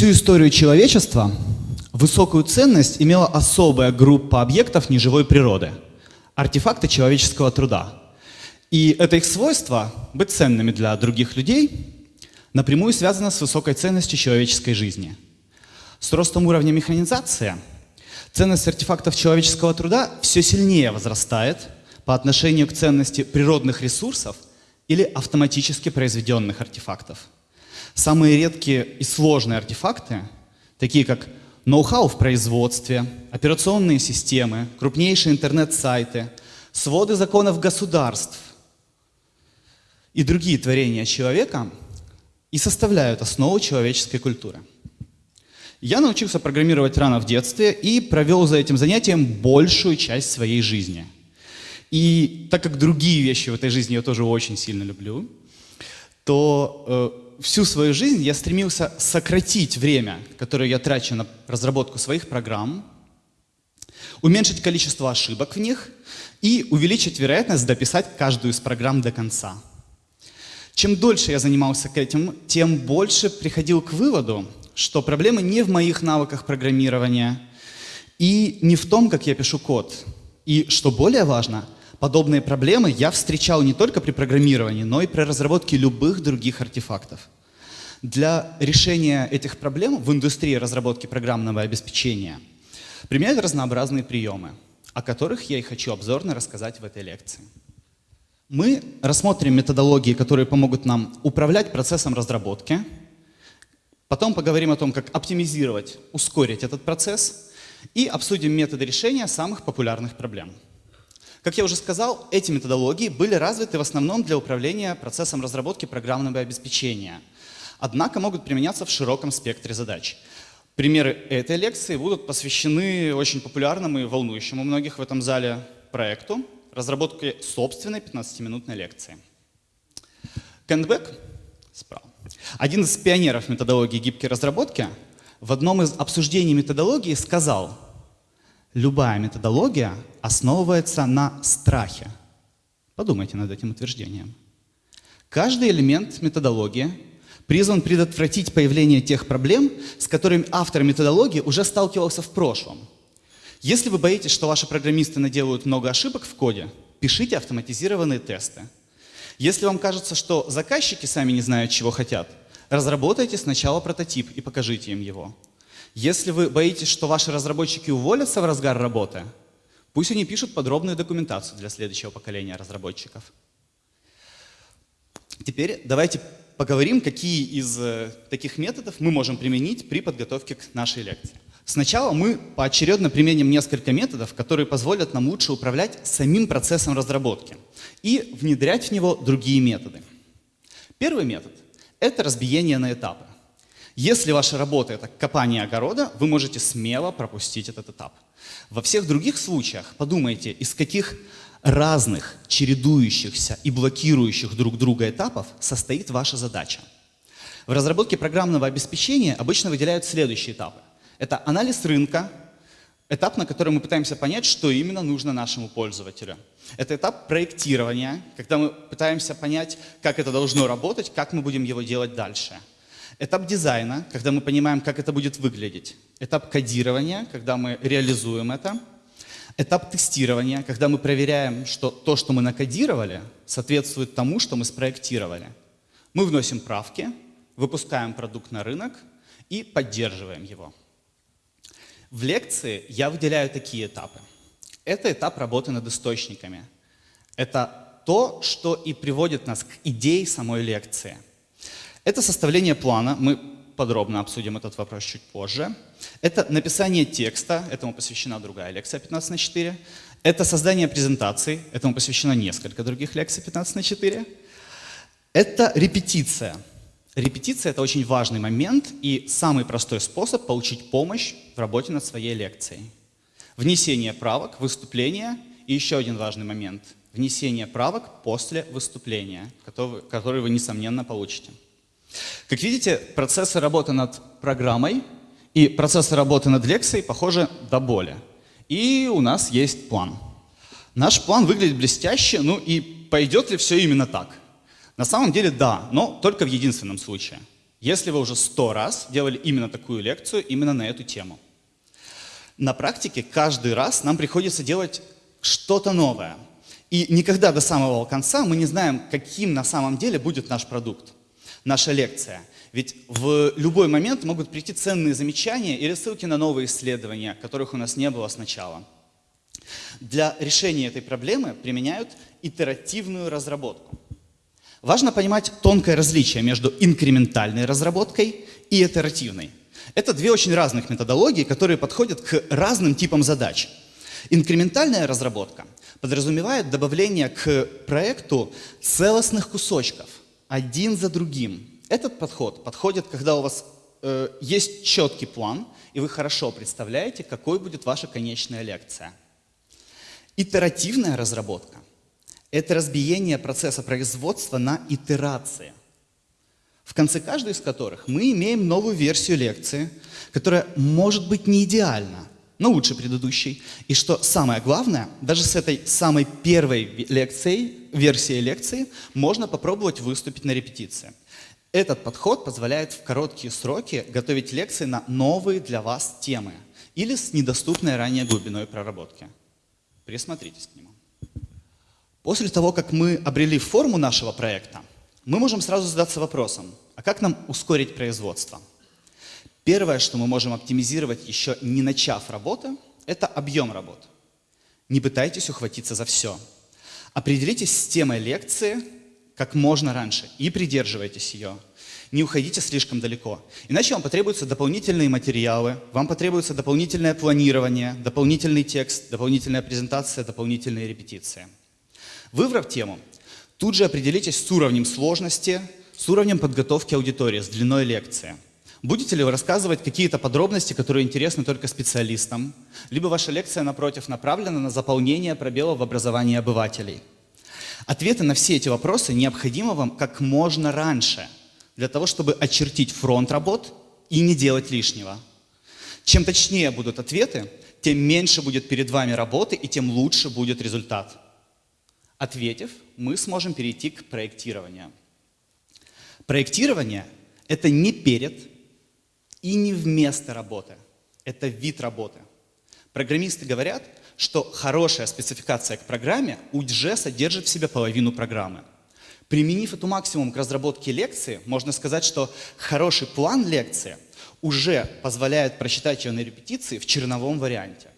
Всю историю человечества высокую ценность имела особая группа объектов неживой природы – артефакты человеческого труда. И это их свойство – быть ценными для других людей – напрямую связано с высокой ценностью человеческой жизни. С ростом уровня механизации ценность артефактов человеческого труда все сильнее возрастает по отношению к ценности природных ресурсов или автоматически произведенных артефактов. Самые редкие и сложные артефакты, такие как ноу-хау в производстве, операционные системы, крупнейшие интернет-сайты, своды законов государств и другие творения человека и составляют основу человеческой культуры. Я научился программировать рано в детстве и провел за этим занятием большую часть своей жизни. И так как другие вещи в этой жизни я тоже очень сильно люблю, то э, всю свою жизнь я стремился сократить время, которое я трачу на разработку своих программ, уменьшить количество ошибок в них и увеличить вероятность дописать каждую из программ до конца. Чем дольше я занимался этим, тем больше приходил к выводу, что проблема не в моих навыках программирования и не в том, как я пишу код. И, что более важно, Подобные проблемы я встречал не только при программировании, но и при разработке любых других артефактов. Для решения этих проблем в индустрии разработки программного обеспечения применяют разнообразные приемы, о которых я и хочу обзорно рассказать в этой лекции. Мы рассмотрим методологии, которые помогут нам управлять процессом разработки, потом поговорим о том, как оптимизировать, ускорить этот процесс и обсудим методы решения самых популярных проблем. Как я уже сказал, эти методологии были развиты в основном для управления процессом разработки программного обеспечения, однако могут применяться в широком спектре задач. Примеры этой лекции будут посвящены очень популярному и волнующему многих в этом зале проекту разработки собственной 15-минутной лекции. Кентбек, справа, один из пионеров методологии гибкой разработки, в одном из обсуждений методологии сказал – Любая методология основывается на страхе. Подумайте над этим утверждением. Каждый элемент методологии призван предотвратить появление тех проблем, с которыми автор методологии уже сталкивался в прошлом. Если вы боитесь, что ваши программисты наделают много ошибок в коде, пишите автоматизированные тесты. Если вам кажется, что заказчики сами не знают, чего хотят, разработайте сначала прототип и покажите им его. Если вы боитесь, что ваши разработчики уволятся в разгар работы, пусть они пишут подробную документацию для следующего поколения разработчиков. Теперь давайте поговорим, какие из э, таких методов мы можем применить при подготовке к нашей лекции. Сначала мы поочередно применим несколько методов, которые позволят нам лучше управлять самим процессом разработки и внедрять в него другие методы. Первый метод — это разбиение на этапы. Если ваша работа — это копание огорода, вы можете смело пропустить этот этап. Во всех других случаях подумайте, из каких разных, чередующихся и блокирующих друг друга этапов состоит ваша задача. В разработке программного обеспечения обычно выделяют следующие этапы. Это анализ рынка, этап, на котором мы пытаемся понять, что именно нужно нашему пользователю. Это этап проектирования, когда мы пытаемся понять, как это должно работать, как мы будем его делать дальше. Этап дизайна, когда мы понимаем, как это будет выглядеть. Этап кодирования, когда мы реализуем это. Этап тестирования, когда мы проверяем, что то, что мы накодировали, соответствует тому, что мы спроектировали. Мы вносим правки, выпускаем продукт на рынок и поддерживаем его. В лекции я выделяю такие этапы. Это этап работы над источниками. Это то, что и приводит нас к идее самой лекции – это составление плана, мы подробно обсудим этот вопрос чуть позже. Это написание текста, этому посвящена другая лекция 15 на 4. Это создание презентаций, этому посвящено несколько других лекций 15 на 4. Это репетиция. Репетиция — это очень важный момент и самый простой способ получить помощь в работе над своей лекцией. Внесение правок, выступление и еще один важный момент — внесение правок после выступления, который вы, несомненно, получите. Как видите, процессы работы над программой и процессы работы над лекцией похожи до боли. И у нас есть план. Наш план выглядит блестяще, ну и пойдет ли все именно так? На самом деле да, но только в единственном случае. если вы уже сто раз делали именно такую лекцию, именно на эту тему. На практике каждый раз нам приходится делать что-то новое. И никогда до самого конца мы не знаем, каким на самом деле будет наш продукт, наша лекция. Ведь в любой момент могут прийти ценные замечания или ссылки на новые исследования, которых у нас не было сначала. Для решения этой проблемы применяют итеративную разработку. Важно понимать тонкое различие между инкрементальной разработкой и итеративной. Это две очень разных методологии, которые подходят к разным типам задач. Инкрементальная разработка подразумевает добавление к проекту целостных кусочков, один за другим. Этот подход подходит, когда у вас э, есть четкий план, и вы хорошо представляете, какой будет ваша конечная лекция. Итеративная разработка это разбиение процесса производства на итерации, в конце каждой из которых мы имеем новую версию лекции, которая может быть не идеальна, но лучше предыдущей. И что самое главное, даже с этой самой первой лекцией, версией лекции, можно попробовать выступить на репетиции. Этот подход позволяет в короткие сроки готовить лекции на новые для вас темы или с недоступной ранее глубиной проработки. Присмотритесь к нему. После того, как мы обрели форму нашего проекта, мы можем сразу задаться вопросом, а как нам ускорить производство? Первое, что мы можем оптимизировать, еще не начав работы, это объем работ. Не пытайтесь ухватиться за все. Определитесь с темой лекции как можно раньше и придерживайтесь ее. Не уходите слишком далеко. Иначе вам потребуются дополнительные материалы, вам потребуется дополнительное планирование, дополнительный текст, дополнительная презентация, дополнительные репетиции. Выбрав тему, тут же определитесь с уровнем сложности, с уровнем подготовки аудитории, с длиной лекции. Будете ли вы рассказывать какие-то подробности, которые интересны только специалистам, либо ваша лекция, напротив, направлена на заполнение пробелов в образовании обывателей? Ответы на все эти вопросы необходимы вам как можно раньше, для того, чтобы очертить фронт работ и не делать лишнего. Чем точнее будут ответы, тем меньше будет перед вами работы и тем лучше будет результат. Ответив, мы сможем перейти к проектированию. Проектирование – это не перед и не вместо работы. Это вид работы. Программисты говорят, что хорошая спецификация к программе уже содержит в себе половину программы. Применив эту максимум к разработке лекции, можно сказать, что хороший план лекции уже позволяет прочитать ее на репетиции в черновом варианте.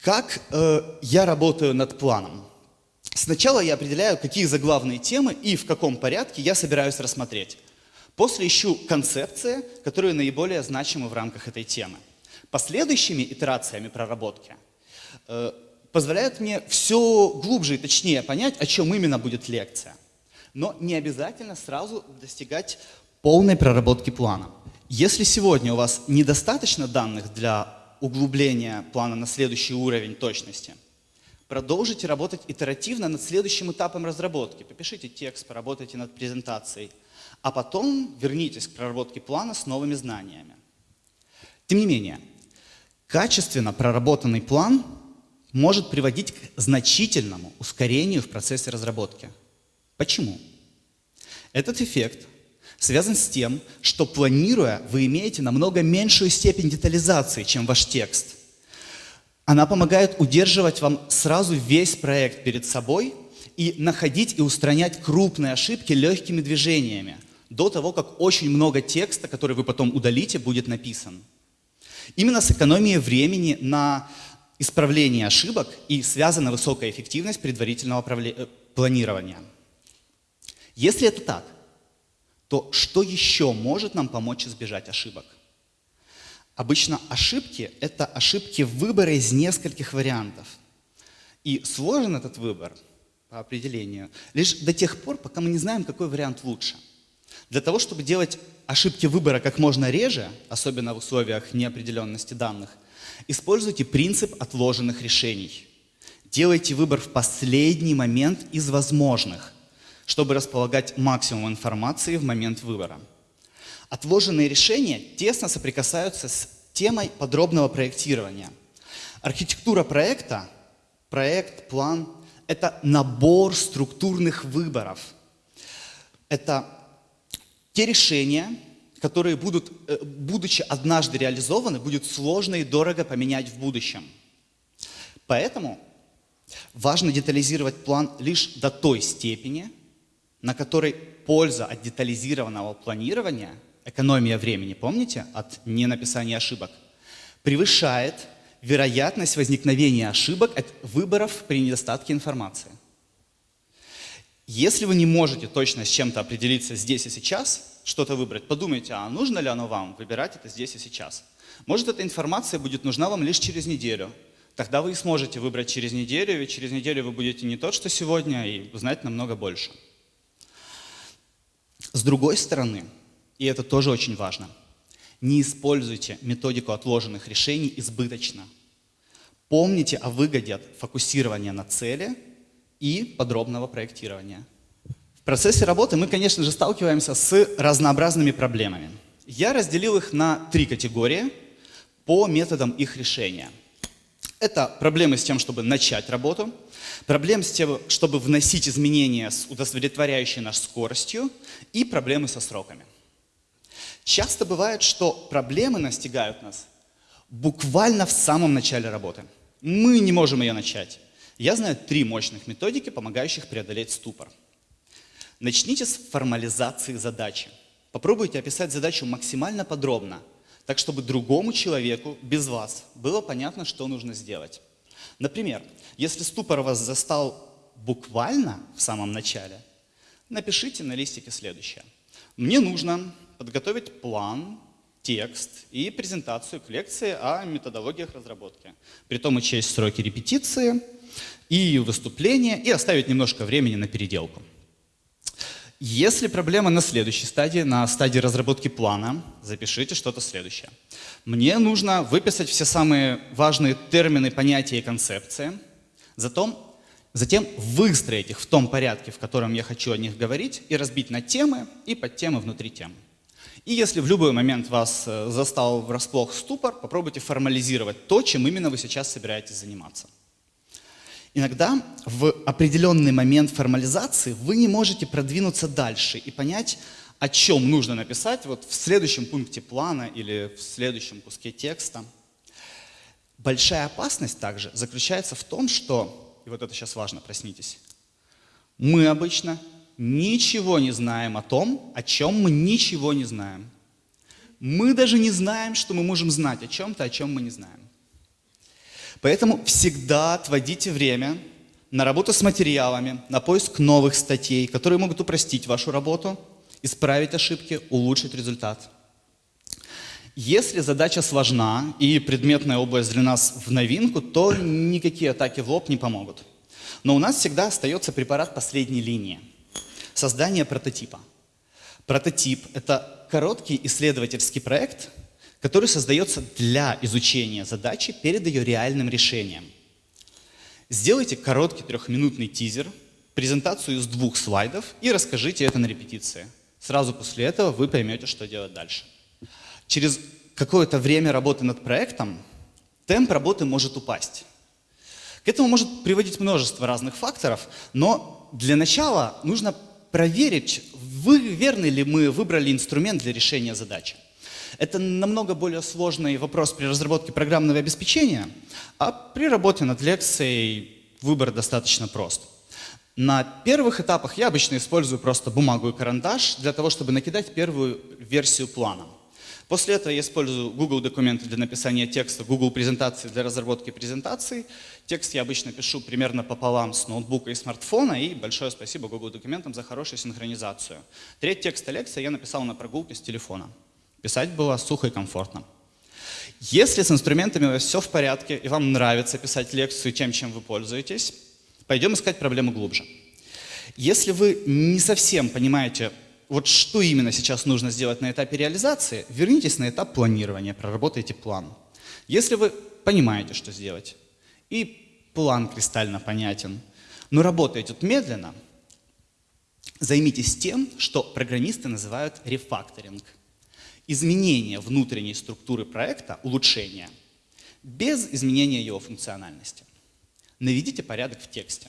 Как э, я работаю над планом? Сначала я определяю, какие заглавные темы и в каком порядке я собираюсь рассмотреть. После ищу концепции, которые наиболее значимы в рамках этой темы. Последующими итерациями проработки э, позволяют мне все глубже и точнее понять, о чем именно будет лекция. Но не обязательно сразу достигать полной проработки плана. Если сегодня у вас недостаточно данных для углубления плана на следующий уровень точности. Продолжите работать итеративно над следующим этапом разработки. Попишите текст, поработайте над презентацией, а потом вернитесь к проработке плана с новыми знаниями. Тем не менее, качественно проработанный план может приводить к значительному ускорению в процессе разработки. Почему? Этот эффект связан с тем, что планируя, вы имеете намного меньшую степень детализации, чем ваш текст. Она помогает удерживать вам сразу весь проект перед собой и находить и устранять крупные ошибки легкими движениями, до того, как очень много текста, который вы потом удалите, будет написан. Именно с экономией времени на исправление ошибок и связана высокая эффективность предварительного э, планирования. Если это так, то что еще может нам помочь избежать ошибок? Обычно ошибки – это ошибки выбора из нескольких вариантов. И сложен этот выбор по определению лишь до тех пор, пока мы не знаем, какой вариант лучше. Для того, чтобы делать ошибки выбора как можно реже, особенно в условиях неопределенности данных, используйте принцип отложенных решений. Делайте выбор в последний момент из возможных – чтобы располагать максимум информации в момент выбора. Отложенные решения тесно соприкасаются с темой подробного проектирования. Архитектура проекта, проект, план – это набор структурных выборов. Это те решения, которые будут, э, будучи однажды реализованы, будет сложно и дорого поменять в будущем. Поэтому важно детализировать план лишь до той степени, на которой польза от детализированного планирования, экономия времени, помните, от ненаписания ошибок, превышает вероятность возникновения ошибок от выборов при недостатке информации. Если вы не можете точно с чем-то определиться здесь и сейчас, что-то выбрать, подумайте, а нужно ли оно вам выбирать это здесь и сейчас. Может, эта информация будет нужна вам лишь через неделю. Тогда вы и сможете выбрать через неделю, ведь через неделю вы будете не тот, что сегодня, и знать намного больше. С другой стороны, и это тоже очень важно, не используйте методику отложенных решений избыточно. Помните о выгоде от фокусирования на цели и подробного проектирования. В процессе работы мы, конечно же, сталкиваемся с разнообразными проблемами. Я разделил их на три категории по методам их решения. Это проблемы с тем, чтобы начать работу, проблемы с тем, чтобы вносить изменения с удовлетворяющей нас скоростью и проблемы со сроками. Часто бывает, что проблемы настигают нас буквально в самом начале работы. Мы не можем ее начать. Я знаю три мощных методики, помогающих преодолеть ступор. Начните с формализации задачи. Попробуйте описать задачу максимально подробно – так чтобы другому человеку без вас было понятно, что нужно сделать. Например, если ступор вас застал буквально в самом начале, напишите на листике следующее. Мне нужно подготовить план, текст и презентацию к лекции о методологиях разработки. Притом учесть сроки репетиции и выступления и оставить немножко времени на переделку. Если проблема на следующей стадии, на стадии разработки плана, запишите что-то следующее. Мне нужно выписать все самые важные термины, понятия и концепции, затем, затем выстроить их в том порядке, в котором я хочу о них говорить, и разбить на темы и подтемы внутри тем. И если в любой момент вас э, застал врасплох ступор, попробуйте формализировать то, чем именно вы сейчас собираетесь заниматься. Иногда в определенный момент формализации вы не можете продвинуться дальше и понять, о чем нужно написать вот в следующем пункте плана или в следующем куске текста. Большая опасность также заключается в том, что, и вот это сейчас важно, проснитесь, мы обычно ничего не знаем о том, о чем мы ничего не знаем. Мы даже не знаем, что мы можем знать о чем-то, о чем мы не знаем. Поэтому всегда отводите время на работу с материалами, на поиск новых статей, которые могут упростить вашу работу, исправить ошибки, улучшить результат. Если задача сложна и предметная область для нас в новинку, то никакие атаки в лоб не помогут. Но у нас всегда остается препарат последней линии – создание прототипа. Прототип – это короткий исследовательский проект, который создается для изучения задачи перед ее реальным решением. Сделайте короткий трехминутный тизер, презентацию из двух слайдов и расскажите это на репетиции. Сразу после этого вы поймете, что делать дальше. Через какое-то время работы над проектом темп работы может упасть. К этому может приводить множество разных факторов, но для начала нужно проверить, вы, верный ли мы выбрали инструмент для решения задачи. Это намного более сложный вопрос при разработке программного обеспечения, а при работе над лекцией выбор достаточно прост. На первых этапах я обычно использую просто бумагу и карандаш для того, чтобы накидать первую версию плана. После этого я использую Google документы для написания текста, Google презентации для разработки презентаций. Текст я обычно пишу примерно пополам с ноутбука и смартфона, и большое спасибо Google документам за хорошую синхронизацию. Треть текста лекции я написал на прогулке с телефона. Писать было сухо и комфортно. Если с инструментами все в порядке, и вам нравится писать лекцию тем, чем вы пользуетесь, пойдем искать проблему глубже. Если вы не совсем понимаете, вот что именно сейчас нужно сделать на этапе реализации, вернитесь на этап планирования, проработайте план. Если вы понимаете, что сделать, и план кристально понятен, но работаете тут медленно, займитесь тем, что программисты называют рефакторинг – изменение внутренней структуры проекта, улучшение, без изменения его функциональности. Наведите порядок в тексте.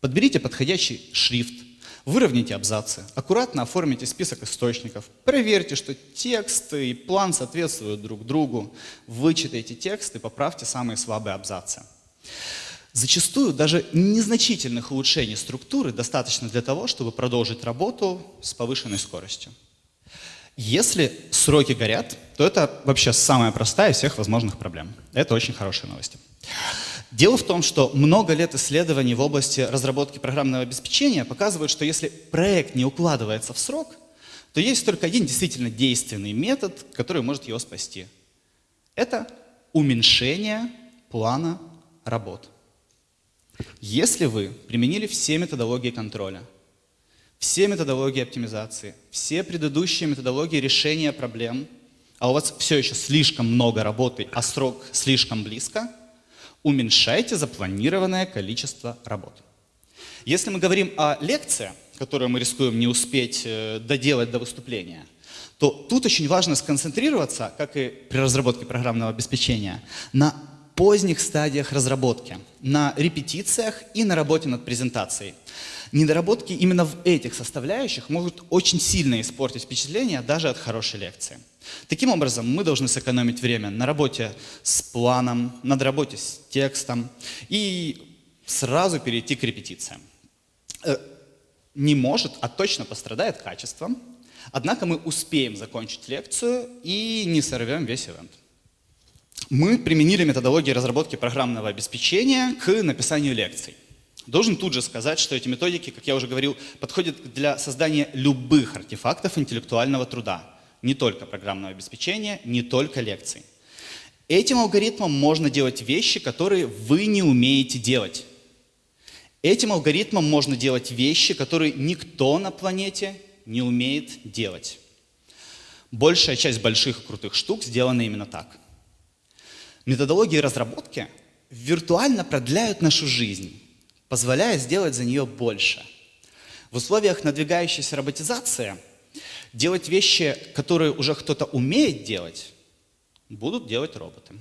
Подберите подходящий шрифт. Выровняйте абзацы, аккуратно оформите список источников, проверьте, что тексты и план соответствуют друг другу, вычитайте текст и поправьте самые слабые абзацы. Зачастую даже незначительных улучшений структуры достаточно для того, чтобы продолжить работу с повышенной скоростью. Если сроки горят, то это вообще самая простая из всех возможных проблем. Это очень хорошие новости. Дело в том, что много лет исследований в области разработки программного обеспечения показывают, что если проект не укладывается в срок, то есть только один действительно действенный метод, который может его спасти. Это уменьшение плана работ. Если вы применили все методологии контроля, все методологии оптимизации, все предыдущие методологии решения проблем, а у вас все еще слишком много работы, а срок слишком близко, уменьшайте запланированное количество работ. Если мы говорим о лекции, которую мы рискуем не успеть э, доделать до выступления, то тут очень важно сконцентрироваться, как и при разработке программного обеспечения, на поздних стадиях разработки, на репетициях и на работе над презентацией. Недоработки именно в этих составляющих могут очень сильно испортить впечатление даже от хорошей лекции. Таким образом, мы должны сэкономить время на работе с планом, над работе с текстом и сразу перейти к репетициям. Э, не может, а точно пострадает качество, однако мы успеем закончить лекцию и не сорвем весь ивент мы применили методологии разработки программного обеспечения к написанию лекций. Должен тут же сказать, что эти методики, как я уже говорил, подходят для создания любых артефактов интеллектуального труда. Не только программного обеспечения, не только лекций. Этим алгоритмом можно делать вещи, которые вы не умеете делать. Этим алгоритмом можно делать вещи, которые никто на планете не умеет делать. Большая часть больших и крутых штук сделана именно так – Методологии разработки виртуально продляют нашу жизнь, позволяя сделать за нее больше. В условиях надвигающейся роботизации делать вещи, которые уже кто-то умеет делать, будут делать роботы.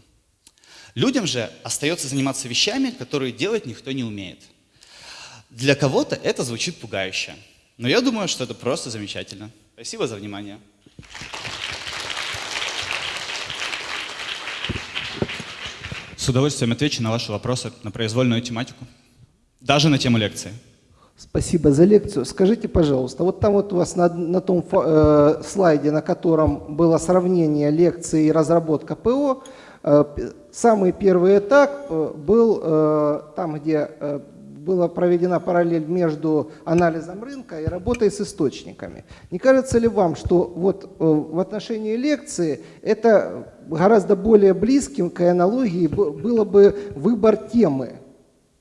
Людям же остается заниматься вещами, которые делать никто не умеет. Для кого-то это звучит пугающе, но я думаю, что это просто замечательно. Спасибо за внимание. С удовольствием отвечу на ваши вопросы на произвольную тематику, даже на тему лекции. Спасибо за лекцию. Скажите, пожалуйста, вот там вот у вас на, на том э, слайде, на котором было сравнение лекции и разработка ПО, э, самый первый этап э, был э, там, где э, была проведена параллель между анализом рынка и работой с источниками. Не кажется ли вам, что вот э, в отношении лекции это гораздо более близким к аналогии было бы выбор темы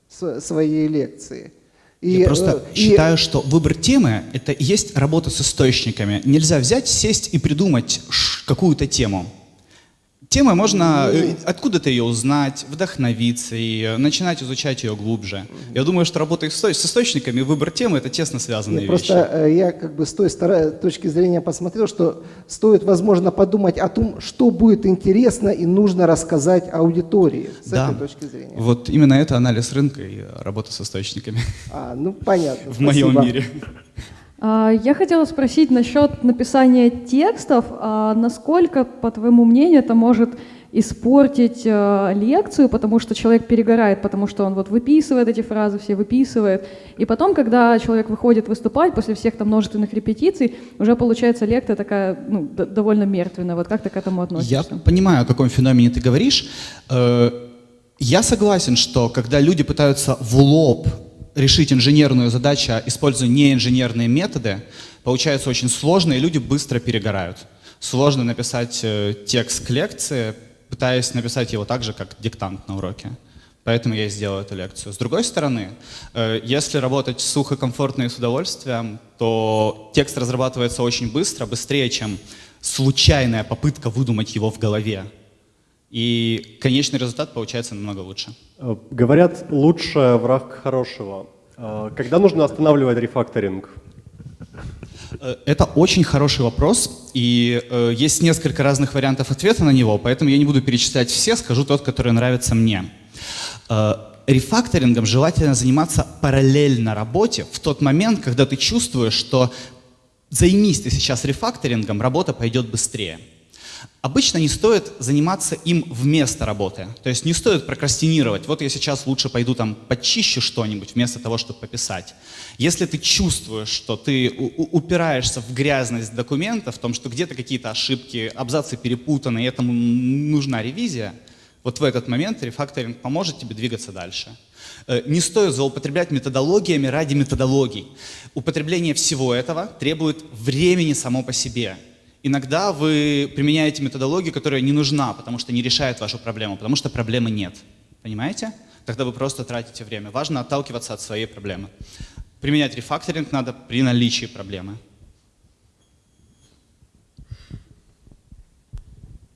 своей лекции? И, Я просто э, и... считаю, что выбор темы – это и есть работа с источниками. Нельзя взять, сесть и придумать какую-то тему. Темы можно ну, откуда-то ее узнать, вдохновиться и начинать изучать ее глубже. Я думаю, что работа с источниками, выбор темы – это тесно связанные Нет, вещи. Просто э, я как бы с той точки зрения посмотрел, что стоит, возможно, подумать о том, что будет интересно и нужно рассказать аудитории с да. этой точки зрения. Вот именно это анализ рынка и работа с источниками. А, ну понятно. В моем мире. А, я хотела спросить насчет написания текстов. А насколько, по твоему мнению, это может испортить э, лекцию, потому что человек перегорает, потому что он вот выписывает эти фразы, все выписывает. И потом, когда человек выходит выступать, после всех там множественных репетиций, уже получается лекция такая ну, довольно мертвенная. Вот как ты к этому относишься? Я понимаю, о каком феномене ты говоришь. Э, я согласен, что когда люди пытаются в лоб решить инженерную задачу, используя неинженерные методы, получается очень сложно, и люди быстро перегорают. Сложно написать э, текст к лекции, пытаясь написать его так же, как диктант на уроке. Поэтому я и сделал эту лекцию. С другой стороны, э, если работать сухо, комфортно и с удовольствием, то текст разрабатывается очень быстро, быстрее, чем случайная попытка выдумать его в голове. И конечный результат получается намного лучше. Э, говорят, лучше враг хорошего. Э, когда нужно останавливать рефакторинг? Э, это очень хороший вопрос, и э, есть несколько разных вариантов ответа на него, поэтому я не буду перечислять все, скажу тот, который нравится мне. Э, рефакторингом желательно заниматься параллельно работе в тот момент, когда ты чувствуешь, что займись ты сейчас рефакторингом, работа пойдет быстрее. Обычно не стоит заниматься им вместо работы. То есть не стоит прокрастинировать. Вот я сейчас лучше пойду там почищу что-нибудь вместо того, чтобы пописать. Если ты чувствуешь, что ты упираешься в грязность документа, в том, что где-то какие-то ошибки, абзацы перепутаны, и этому нужна ревизия, вот в этот момент рефакторинг поможет тебе двигаться дальше. Э, не стоит злоупотреблять методологиями ради методологий. Употребление всего этого требует времени само по себе. Иногда вы применяете методологию, которая не нужна, потому что не решает вашу проблему, потому что проблемы нет. Понимаете? Тогда вы просто тратите время. Важно отталкиваться от своей проблемы. Применять рефакторинг надо при наличии проблемы.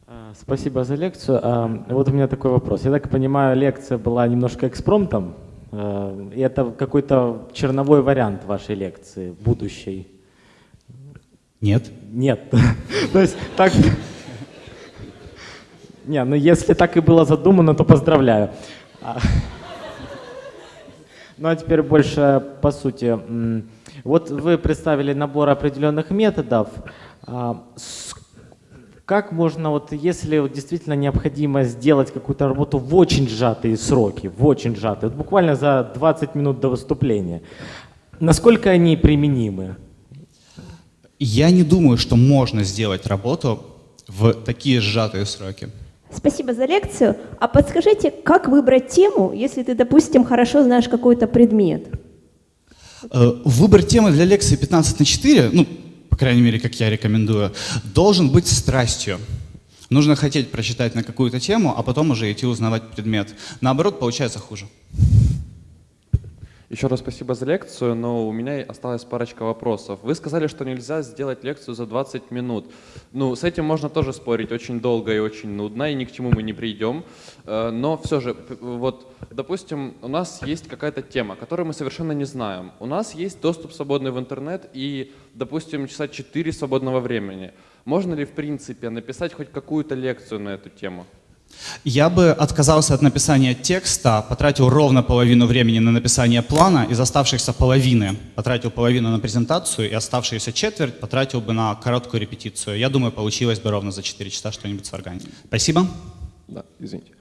А, спасибо за лекцию. А, вот у меня такой вопрос. Я так понимаю, лекция была немножко экспромтом. А, и это какой-то черновой вариант вашей лекции, будущей. Нет. Нет. То есть так... Не, ну если так и было задумано, то поздравляю. Ну а теперь больше по сути. Вот вы представили набор определенных методов. А, как можно, вот если действительно необходимо сделать какую-то работу в очень сжатые сроки, в очень сжатые, вот буквально за 20 минут до выступления, насколько они применимы? Я не думаю, что можно сделать работу в такие сжатые сроки. Спасибо за лекцию. А подскажите, как выбрать тему, если ты, допустим, хорошо знаешь какой-то предмет? Э, выбор темы для лекции 15 на 4, ну, по крайней мере, как я рекомендую, должен быть страстью. Нужно хотеть прочитать на какую-то тему, а потом уже идти узнавать предмет. Наоборот, получается хуже. Еще раз спасибо за лекцию, но у меня осталась парочка вопросов. Вы сказали, что нельзя сделать лекцию за 20 минут. Ну, с этим можно тоже спорить очень долго и очень нудно, и ни к чему мы не придем. Э, но все же, вот, допустим, у нас есть какая-то тема, которую мы совершенно не знаем. У нас есть доступ свободный в интернет и, допустим, часа 4 свободного времени. Можно ли, в принципе, написать хоть какую-то лекцию на эту тему? Я бы отказался от написания текста, потратил ровно половину времени на написание плана, из оставшихся половины потратил половину на презентацию, и оставшуюся четверть потратил бы на короткую репетицию. Я думаю, получилось бы ровно за 4 часа что-нибудь сварганить. Спасибо. Да, извините.